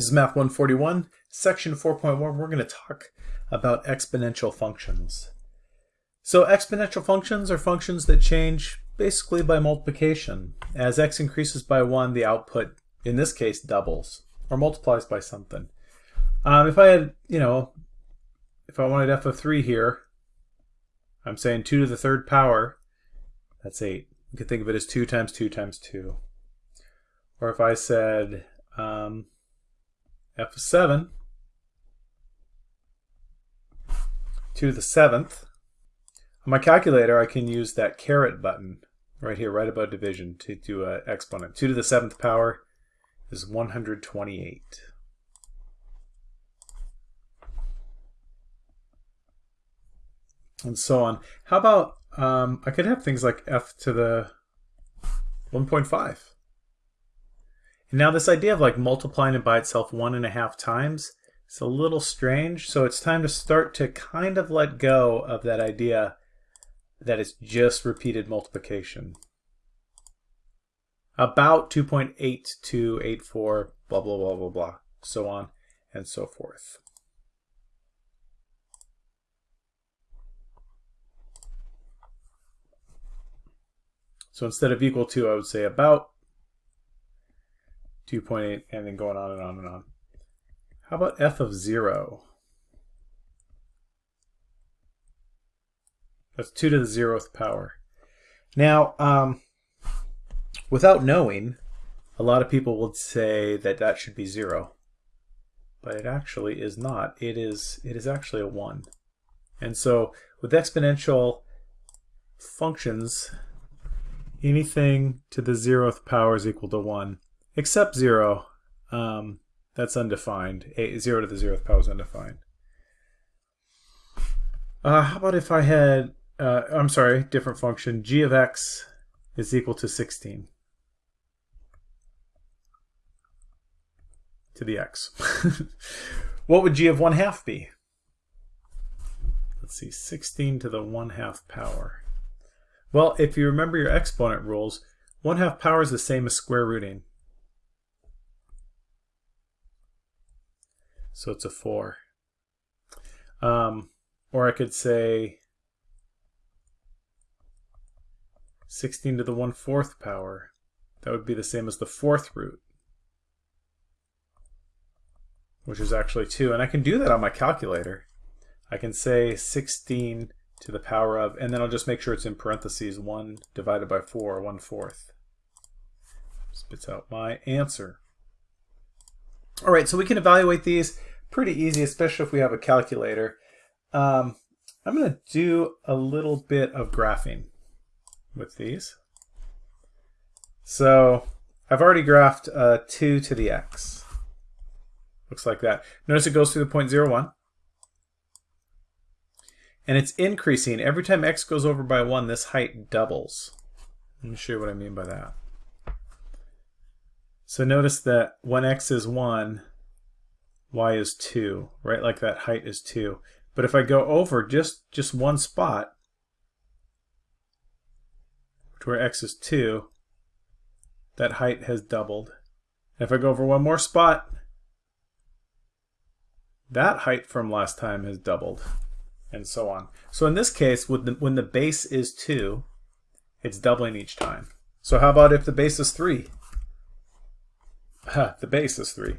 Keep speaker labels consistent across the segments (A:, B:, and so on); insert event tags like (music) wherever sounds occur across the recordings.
A: This is Math 141, Section 4.1. We're going to talk about exponential functions. So exponential functions are functions that change basically by multiplication. As x increases by 1, the output, in this case, doubles or multiplies by something. Um, if I had, you know, if I wanted f of 3 here, I'm saying 2 to the third power, that's 8. You could think of it as 2 times 2 times 2. Or if I said um, f of 7, to the 7th, on my calculator I can use that caret button right here, right above division, to do an exponent. 2 to the 7th power is 128. And so on. How about, um, I could have things like f to the 1.5. And now this idea of like multiplying it by itself one and a half times, it's a little strange. So it's time to start to kind of let go of that idea that it's just repeated multiplication. About 2.8284, blah, blah, blah, blah, blah, so on and so forth. So instead of equal to, I would say about 2.8, and then going on and on and on. How about f of 0? That's 2 to the 0th power. Now, um, without knowing, a lot of people would say that that should be 0. But it actually is not. It is, it is actually a 1. And so with exponential functions, anything to the 0th power is equal to 1 except 0. Um, that's undefined. A, 0 to the 0th power is undefined. Uh, how about if I had, uh, I'm sorry, different function, g of x is equal to 16 to the x. (laughs) what would g of 1 half be? Let's see, 16 to the 1 half power. Well, if you remember your exponent rules, 1 half power is the same as square rooting. So it's a 4. Um, or I could say 16 to the 1 fourth power. That would be the same as the fourth root, which is actually 2. And I can do that on my calculator. I can say 16 to the power of, and then I'll just make sure it's in parentheses, 1 divided by 4, 1 fourth. Spits out my answer. All right, so we can evaluate these pretty easy, especially if we have a calculator. Um, I'm going to do a little bit of graphing with these. So I've already graphed uh, 2 to the x. Looks like that. Notice it goes through the point 0.01. And it's increasing. Every time x goes over by 1, this height doubles. Let me show you what I mean by that. So notice that when x is 1, y is 2, right? Like that height is 2. But if I go over just, just one spot, to where x is 2, that height has doubled. And if I go over one more spot, that height from last time has doubled, and so on. So in this case, the, when the base is 2, it's doubling each time. So how about if the base is 3? (laughs) the base is 3.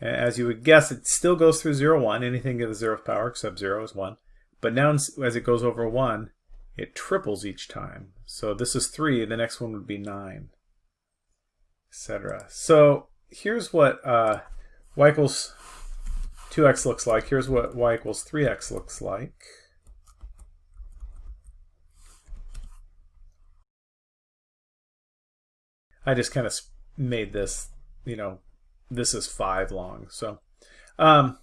A: As you would guess, it still goes through 0, 1, anything to the 0th power except 0 is 1. But now as it goes over 1, it triples each time. So this is 3, the next one would be 9, etc. So here's what uh, y equals 2x looks like. Here's what y equals 3x looks like. I just kind of made this, you know, this is five long. So um,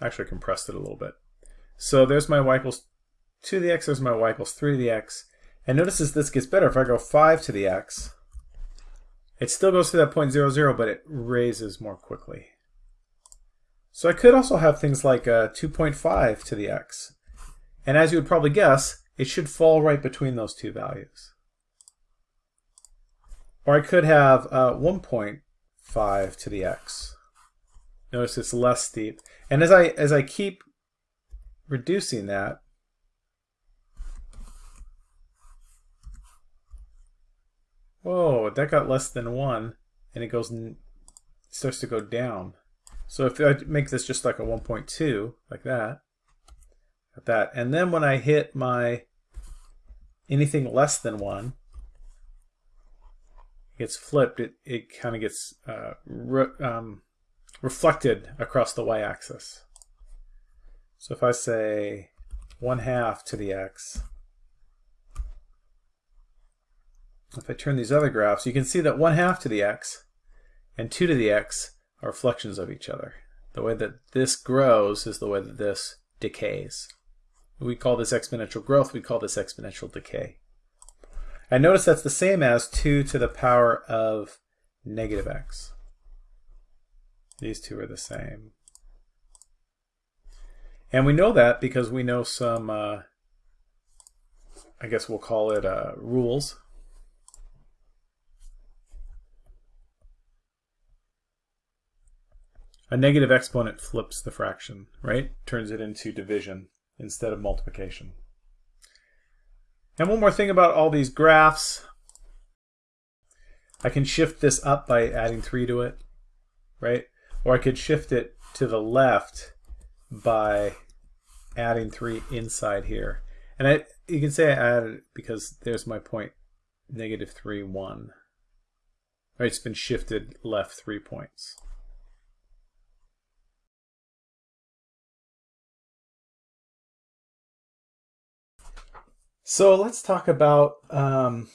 A: actually compressed it a little bit. So there's my y equals 2 to the x, there's my y equals 3 to the x. And notice as this gets better, if I go 5 to the x, it still goes to that point 0, 0, but it raises more quickly. So I could also have things like uh, 2.5 to the x. And as you would probably guess, it should fall right between those two values. Or I could have uh, 1.5 to the x. Notice it's less steep. And as I as I keep reducing that, whoa, that got less than one, and it goes starts to go down. So if I make this just like a 1.2, like that, that, and then when I hit my anything less than one, gets flipped, it, it kind of gets uh, re um, reflected across the y-axis. So if I say 1 half to the x, if I turn these other graphs, you can see that 1 half to the x and 2 to the x are reflections of each other. The way that this grows is the way that this decays. We call this exponential growth, we call this exponential decay. And notice that's the same as 2 to the power of negative x. These two are the same. And we know that because we know some, uh, I guess we'll call it uh, rules. A negative exponent flips the fraction, right? Turns it into division instead of multiplication. And one more thing about all these graphs. I can shift this up by adding 3 to it, right? Or I could shift it to the left by adding 3 inside here. And I, you can say I added it because there's my point, negative 3, 1. Right, it's been shifted left 3 points. So let's talk about um,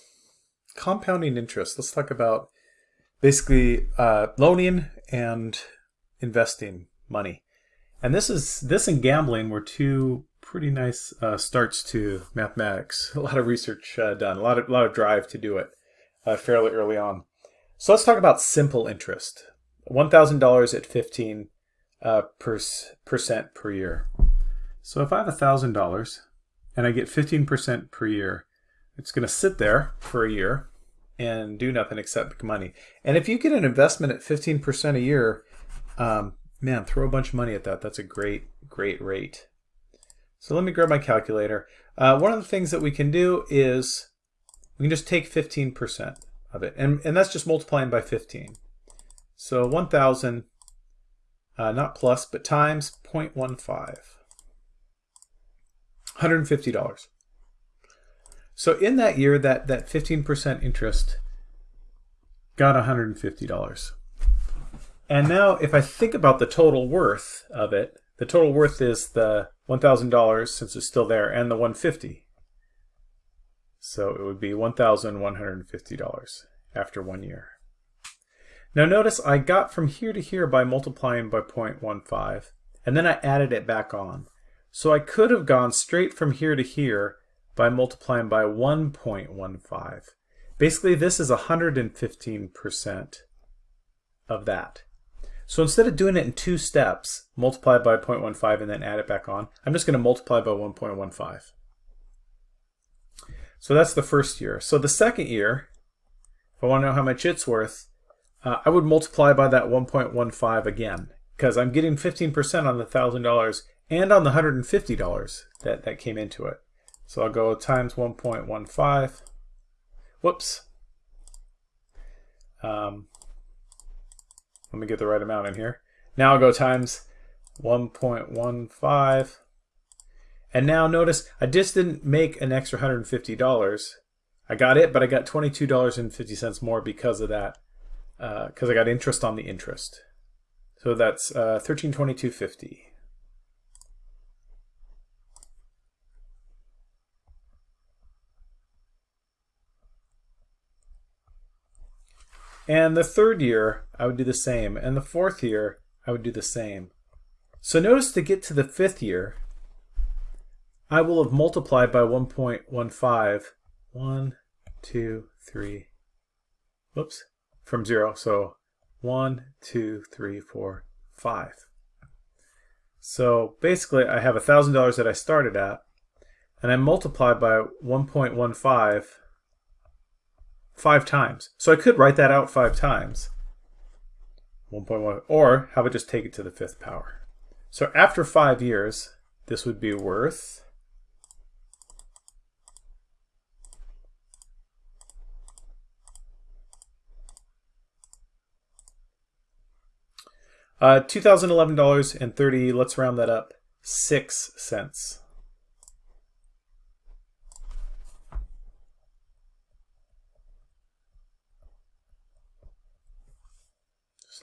A: compounding interest. Let's talk about basically uh, loaning and investing money. And this is this and gambling were two pretty nice uh, starts to mathematics. (laughs) A lot of research uh, done, a lot of lot of drive to do it uh, fairly early on. So let's talk about simple interest. One thousand dollars at fifteen uh, percent per year. So if I have a thousand dollars and I get 15% per year. It's going to sit there for a year and do nothing except make money. And if you get an investment at 15% a year, um, man, throw a bunch of money at that. That's a great, great rate. So let me grab my calculator. Uh, one of the things that we can do is we can just take 15% of it. And, and that's just multiplying by 15. So 1,000, uh, not plus, but times 0.15. $150. So in that year, that, that 15% interest got $150. And now if I think about the total worth of it, the total worth is the $1,000 since it's still there and the 150. So it would be $1,150 after one year. Now notice I got from here to here by multiplying by 0.15 and then I added it back on. So I could have gone straight from here to here by multiplying by 1.15. Basically, this is 115% of that. So instead of doing it in two steps, multiply by 0.15 and then add it back on, I'm just going to multiply by 1.15. So that's the first year. So the second year, if I want to know how much it's worth, uh, I would multiply by that 1.15 again because I'm getting 15% on the $1,000 and on the $150 that, that came into it. So I'll go times 1.15. Whoops. Um, let me get the right amount in here. Now I'll go times 1.15. And now notice I just didn't make an extra $150. I got it, but I got $22.50 more because of that, because uh, I got interest on the interest. So that's uh, 1322.50. And the third year, I would do the same. And the fourth year, I would do the same. So notice to get to the fifth year, I will have multiplied by 1.15. 1, 2, 3, whoops, from 0. So 1, 2, 3, 4, 5. So basically, I have $1,000 that I started at, and I multiply by 1.15 five times. So I could write that out five times. 1.1, or how about just take it to the fifth power? So after five years, this would be worth Uh, $2,011.30, let's round that up, 6 cents.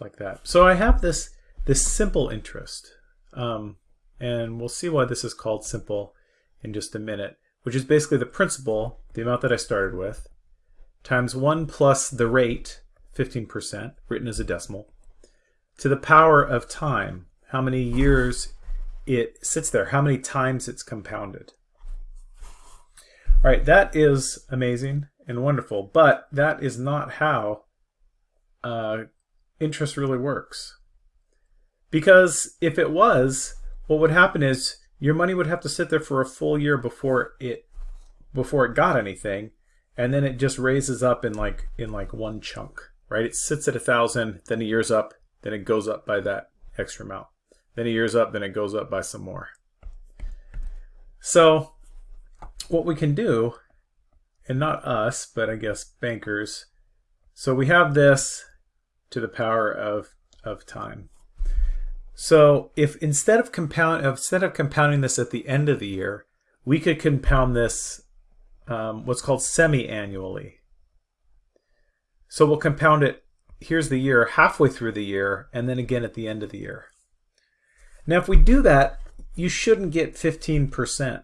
A: Like that. So I have this, this simple interest, um, and we'll see why this is called simple in just a minute, which is basically the principal, the amount that I started with, times 1 plus the rate, 15%, written as a decimal, to the power of time, how many years it sits there, how many times it's compounded. All right, that is amazing and wonderful, but that is not how uh, interest really works. Because if it was, what would happen is your money would have to sit there for a full year before it before it got anything, and then it just raises up in like in like one chunk, right? It sits at a thousand, then a year's up, then it goes up by that extra amount. Then a year's up, then it goes up by some more. So what we can do, and not us, but I guess bankers, so we have this to the power of, of time. So if instead of compound instead of compounding this at the end of the year, we could compound this um, what's called semi-annually. So we'll compound it here's the year halfway through the year and then again at the end of the year. Now if we do that, you shouldn't get 15%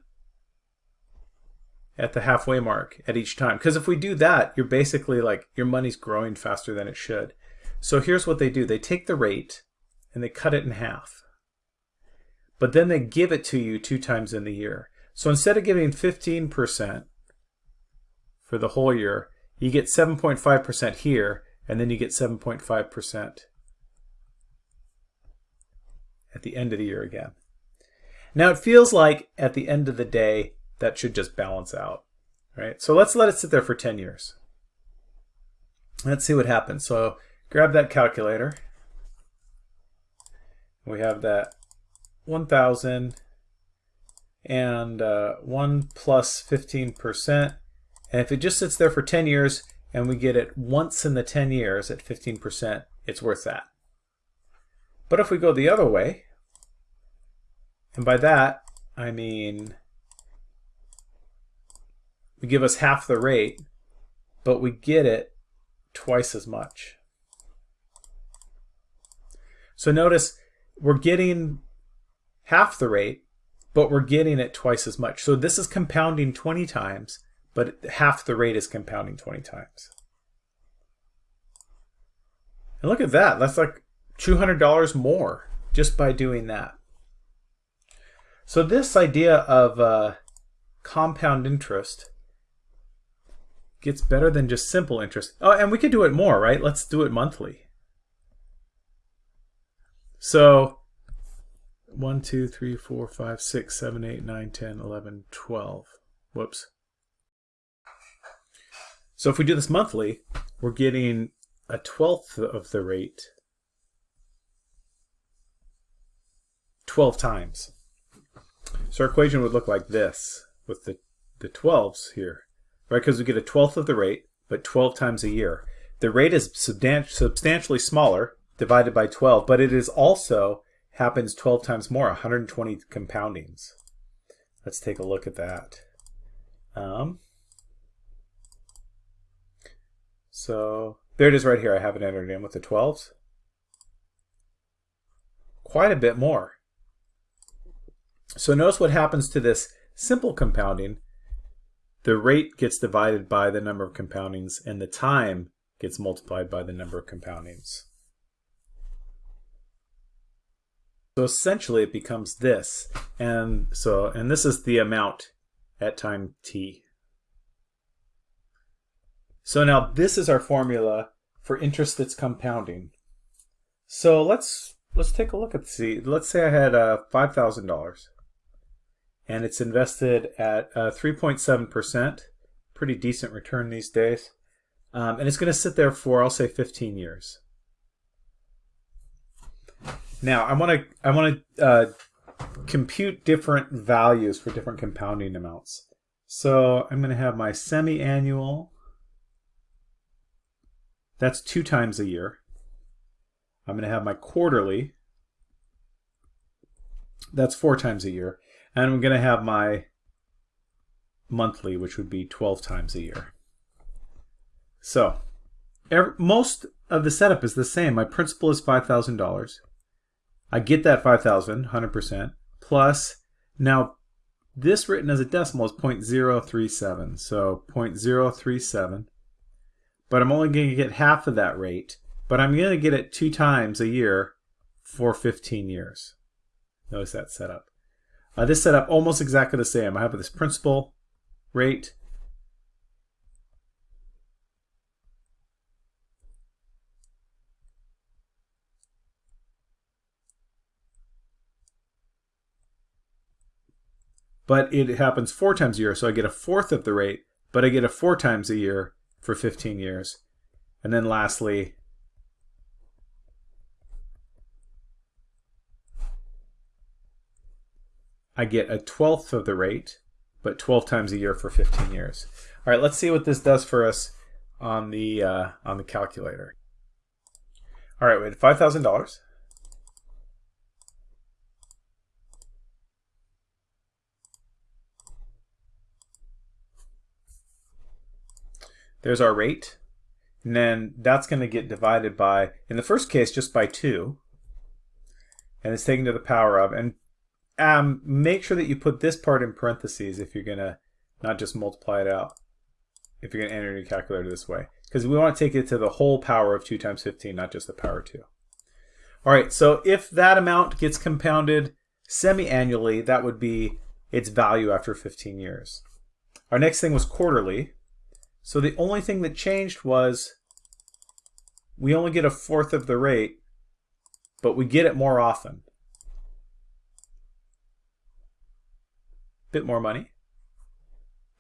A: at the halfway mark at each time. Because if we do that, you're basically like your money's growing faster than it should. So here's what they do. They take the rate and they cut it in half. But then they give it to you two times in the year. So instead of giving 15% for the whole year, you get 7.5% here and then you get 7.5% at the end of the year again. Now it feels like at the end of the day that should just balance out, right? So let's let it sit there for 10 years. Let's see what happens. So grab that calculator. We have that 1,000 and uh, 1 plus 15%. And if it just sits there for 10 years, and we get it once in the 10 years at 15%, it's worth that. But if we go the other way, and by that I mean we give us half the rate, but we get it twice as much. So notice we're getting half the rate, but we're getting it twice as much. So this is compounding 20 times, but half the rate is compounding 20 times. And look at that. That's like $200 more just by doing that. So this idea of uh, compound interest gets better than just simple interest. Oh, and we could do it more, right? Let's do it monthly. So 1, 2, 3, 4, 5, 6, 7, 8, 9, 10, 11, 12. Whoops. So if we do this monthly, we're getting a twelfth of the rate 12 times. So our equation would look like this with the, the 12s here, right? Because we get a twelfth of the rate, but 12 times a year. The rate is substantially smaller, divided by 12, but it is also happens 12 times more, 120 compoundings. Let's take a look at that. Um, so there it is right here. I have it entered in with the 12s. Quite a bit more. So notice what happens to this simple compounding. The rate gets divided by the number of compoundings and the time gets multiplied by the number of compoundings. So essentially it becomes this. And so and this is the amount at time t. So now this is our formula for interest that's compounding. So let's let's take a look at see. Let's say I had uh, five thousand dollars, and it's invested at uh, three point seven percent. Pretty decent return these days, um, and it's going to sit there for I'll say fifteen years. Now I want to I want to uh, compute different values for different compounding amounts. So I'm going to have my semi-annual. That's two times a year. I'm going to have my quarterly. That's four times a year. And I'm going to have my monthly, which would be 12 times a year. So every, most of the setup is the same. My principal is $5,000. I get that 5,000, 100%, plus, now this written as a decimal is 0.037, so 0.037. But I'm only going to get half of that rate, but I'm going to get it two times a year for 15 years. Notice that setup. Uh, this setup almost exactly the same. I have this principal rate but it happens four times a year, so I get a fourth of the rate, but I get a four times a year for 15 years. And then lastly, I get a twelfth of the rate, but 12 times a year for 15 years. All right, let's see what this does for us on the uh, on the calculator. All right, we had $5,000. There's our rate. And then that's going to get divided by, in the first case, just by 2. And it's taken to the power of. And um, make sure that you put this part in parentheses if you're going to not just multiply it out. If you're going to enter your calculator this way. Because we want to take it to the whole power of 2 times 15, not just the power 2. All right, so if that amount gets compounded semi-annually, that would be its value after 15 years. Our next thing was quarterly. So the only thing that changed was we only get a fourth of the rate, but we get it more often. Bit more money.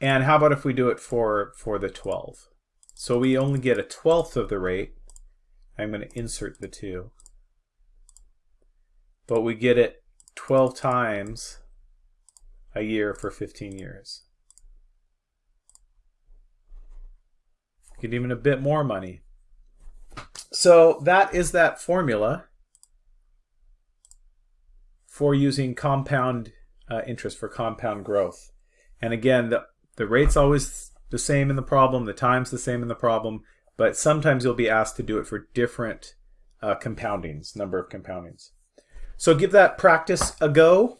A: And how about if we do it for, for the 12? So we only get a twelfth of the rate. I'm going to insert the 2. But we get it 12 times a year for 15 years. Get even a bit more money. So that is that formula for using compound uh, interest for compound growth. And again, the, the rate's always the same in the problem, the time's the same in the problem, but sometimes you'll be asked to do it for different uh, compoundings, number of compoundings. So give that practice a go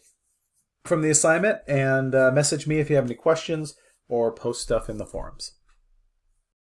A: from the assignment and uh, message me if you have any questions or post stuff in the forums.